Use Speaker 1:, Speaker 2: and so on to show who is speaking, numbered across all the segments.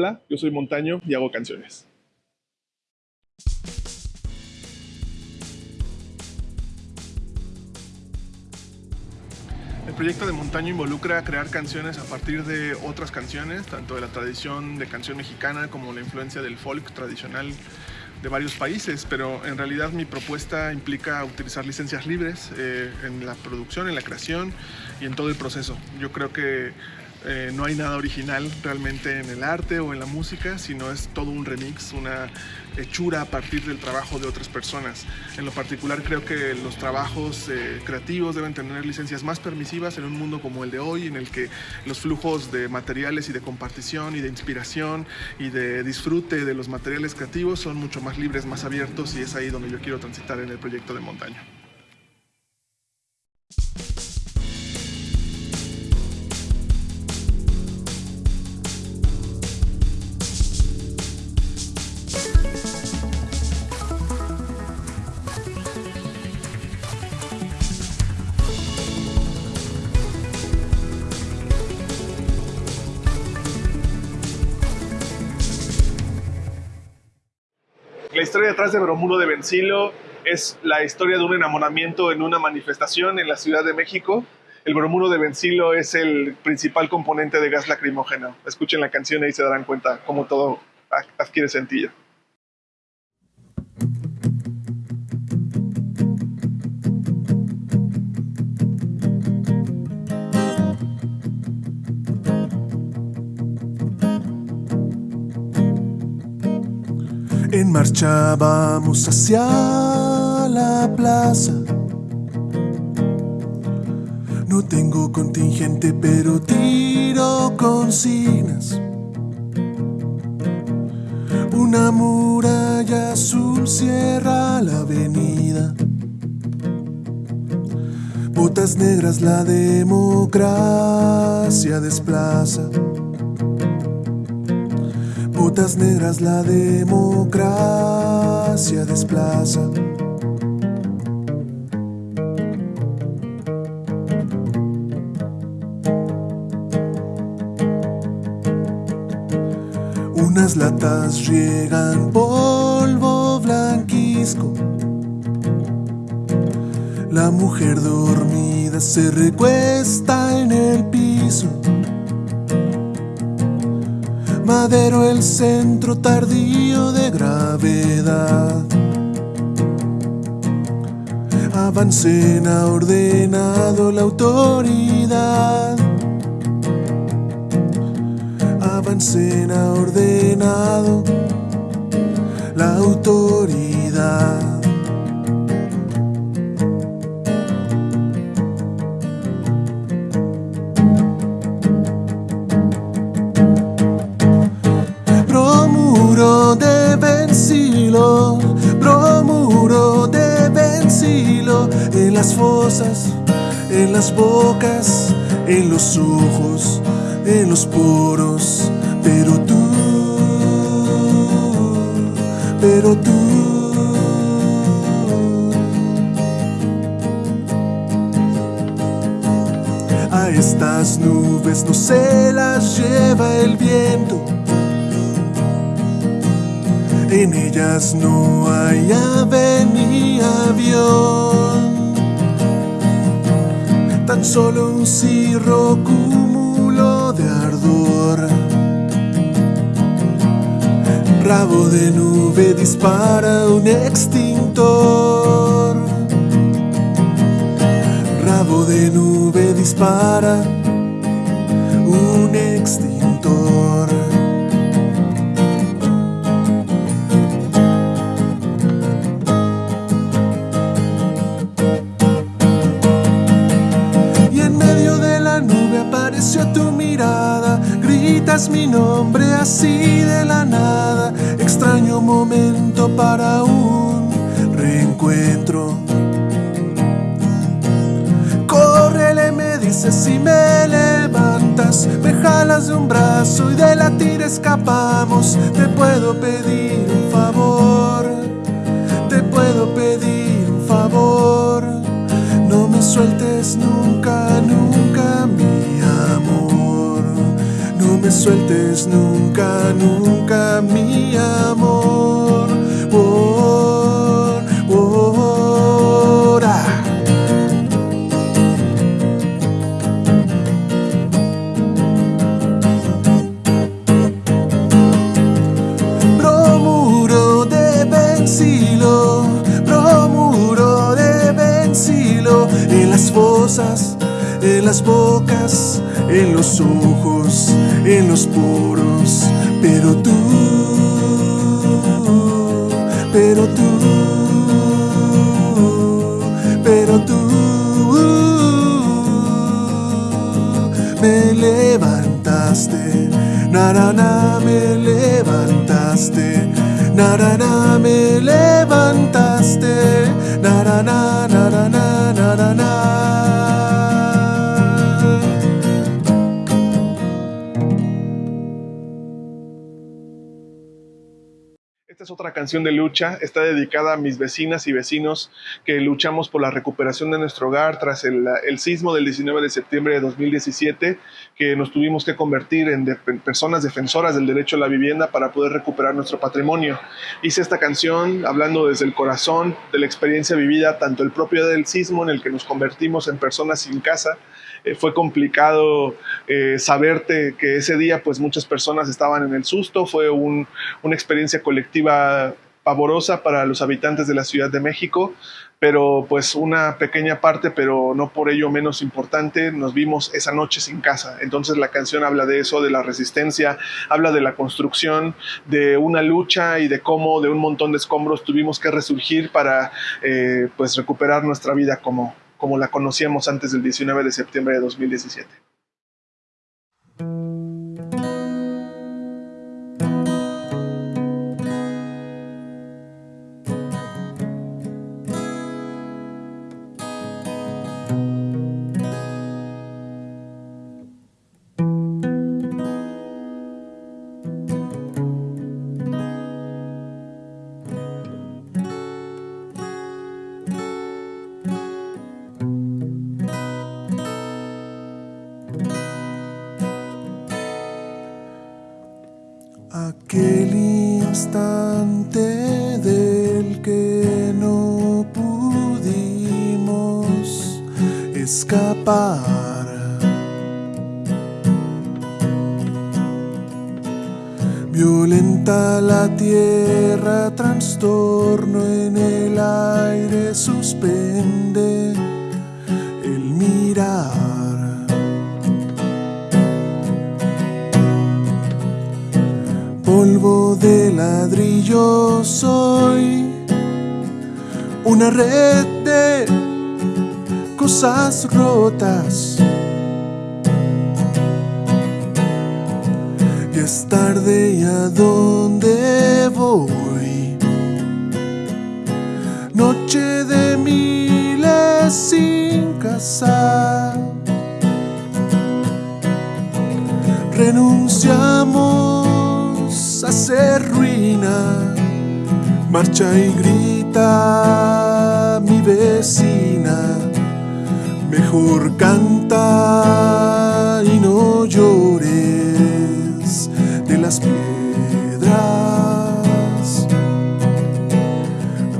Speaker 1: Hola, yo soy Montaño y hago canciones. El proyecto de Montaño involucra crear canciones a partir de otras canciones, tanto de la tradición de canción mexicana como la influencia del folk tradicional de varios países, pero en realidad mi propuesta implica utilizar licencias libres eh, en la producción, en la creación y en todo el proceso. Yo creo que eh, no hay nada original realmente en el arte o en la música, sino es todo un remix, una hechura a partir del trabajo de otras personas. En lo particular creo que los trabajos eh, creativos deben tener licencias más permisivas en un mundo como el de hoy, en el que los flujos de materiales y de compartición y de inspiración y de disfrute de los materiales creativos son mucho más libres, más abiertos y es ahí donde yo quiero transitar en el proyecto de montaña. La historia detrás de Bromuro de Vencilo es la historia de un enamoramiento en una manifestación en la Ciudad de México. El bromuro de Vencilo es el principal componente de gas lacrimógeno. Escuchen la canción y se darán cuenta cómo todo adquiere sentido.
Speaker 2: En marcha vamos hacia la plaza. No tengo contingente, pero tiro consignas. Una muralla azul cierra la avenida. Botas negras la democracia desplaza. Botas negras la democracia desplaza. Unas latas riegan polvo blanquisco. La mujer dormida se recuesta en el piso. Madero el centro tardío de gravedad. Avancen ha ordenado la autoridad. Avancen ha ordenado la autoridad. Las fosas, en las bocas, en los ojos, en los poros, pero tú, pero tú. A estas nubes no se las lleva el viento. En ellas no hay ave ni avión, tan solo un cirro cúmulo de ardor. Rabo de nube dispara un extintor. Rabo de nube dispara brazo y de la tira escapamos. Te puedo pedir un favor. Te puedo pedir un favor. No me sueltes nunca, nunca, mi amor. No me sueltes nunca, nunca mi amor. Narana me
Speaker 1: Esta es otra canción de lucha, está dedicada a mis vecinas y vecinos que luchamos por la recuperación de nuestro hogar tras el, el sismo del 19 de septiembre de 2017, que nos tuvimos que convertir en de- personas defensoras del derecho a la vivienda para poder recuperar nuestro patrimonio. Hice esta canción hablando desde el corazón de la experiencia vivida, tanto el propio del sismo en el que nos convertimos en personas sin casa, eh, fue complicado eh, saberte que ese día pues muchas personas estaban en el susto, fue un- una experiencia colectiva pavorosa para los habitantes de la Ciudad de México, pero pues una pequeña parte, pero no por ello menos importante, nos vimos esa noche sin casa. Entonces la canción habla de eso, de la resistencia, habla de la construcción, de una lucha y de cómo de un montón de escombros tuvimos que resurgir para eh, pues recuperar nuestra vida como, como la conocíamos antes del 19 de septiembre de 2017.
Speaker 2: Aquel instante del que no pudimos escapar. Violenta la tierra, trastorno en el aire, suspende de ladrillo soy, una red de cosas rotas. Ya es tarde y a dónde voy. Noche de miles sin casa. renunciamos a ser ruina. Marcha y grita mi vecina, mejor canta y no llores de las piedras.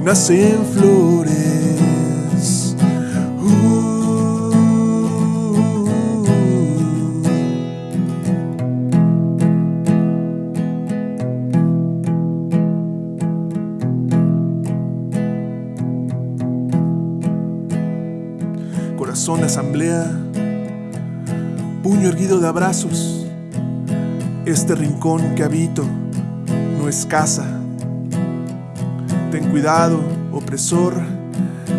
Speaker 2: Nacen flores. Abrazos. Este rincón que habito no es casa. Ten cuidado, opresor,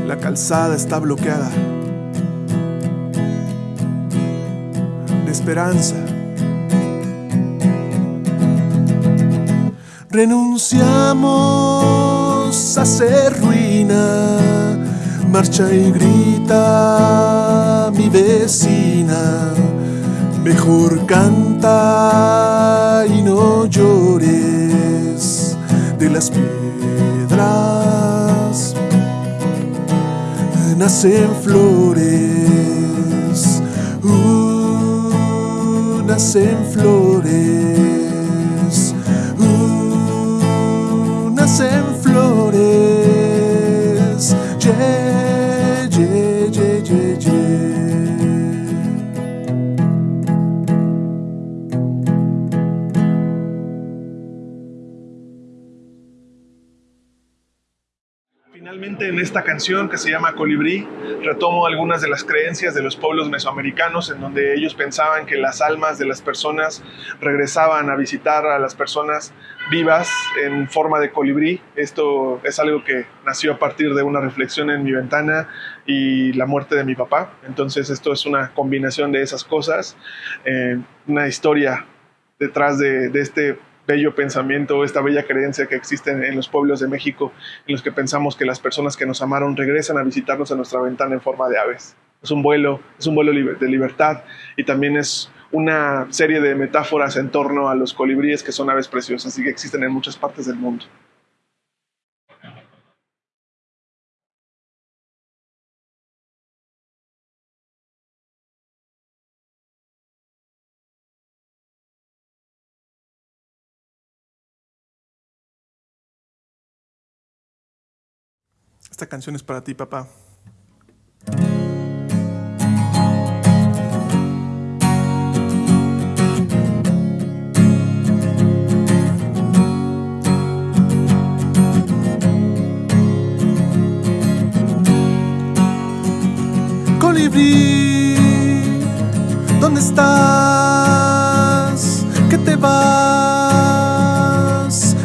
Speaker 2: la calzada está bloqueada. De esperanza. Renunciamos a ser ruina. Marcha y grita mi vecina. Mejor canta y no llores de las piedras. Nacen flores. Uh, nacen flores. En esta canción que se llama Colibrí, retomo algunas de las creencias de los pueblos mesoamericanos en donde ellos pensaban que las almas de las personas regresaban a visitar a las personas vivas en forma de colibrí. Esto es algo que nació a partir de una reflexión en mi ventana y la muerte de mi papá. Entonces esto es una combinación de esas cosas, eh, una historia detrás de, de este bello pensamiento, esta bella creencia que existe en los pueblos de México, en los que pensamos que las personas que nos amaron regresan a visitarnos a nuestra ventana en forma de aves. Es un vuelo, es un vuelo de libertad y también es una serie de metáforas en torno a los colibríes que son aves preciosas y que existen en muchas partes del mundo. Esta canción es para ti, papá. Colibrí, ¿dónde estás? ¿Qué te vas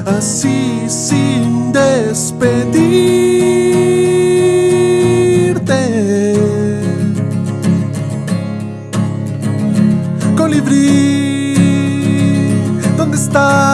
Speaker 2: así sin despedir? ¿Dónde estás?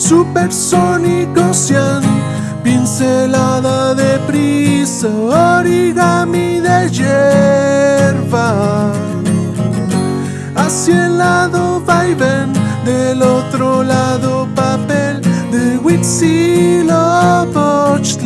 Speaker 2: Supersónicos sean pincelada de prisa, origami de hierba. Hacia el lado va y ven, del otro lado papel de Huitzilopochtli.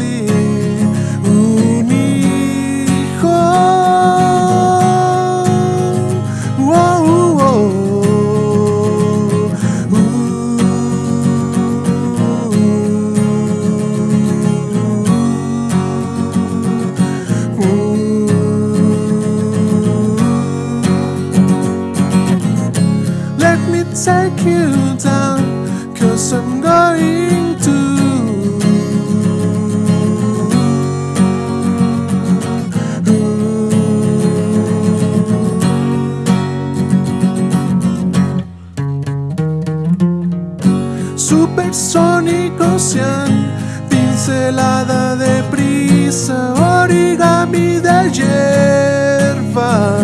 Speaker 2: Supersónico sean pincelada de prisa, origami de hierba.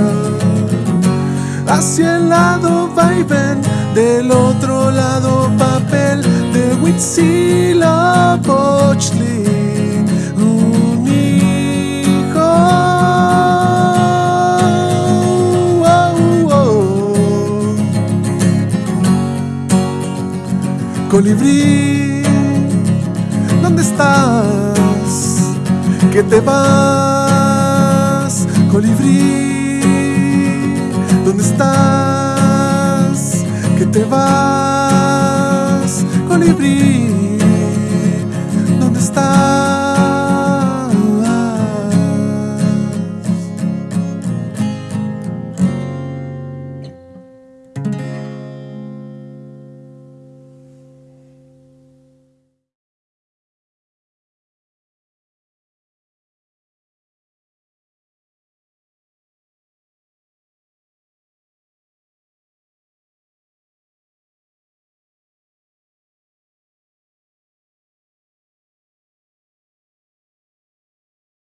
Speaker 2: Hacia el lado va y ven del otro lado papel de Huitzilopochtli Colibrí, ¿dónde estás? ¿Qué te vas? Colibrí, ¿dónde estás? que te vas, colibrí, ¿dónde estás?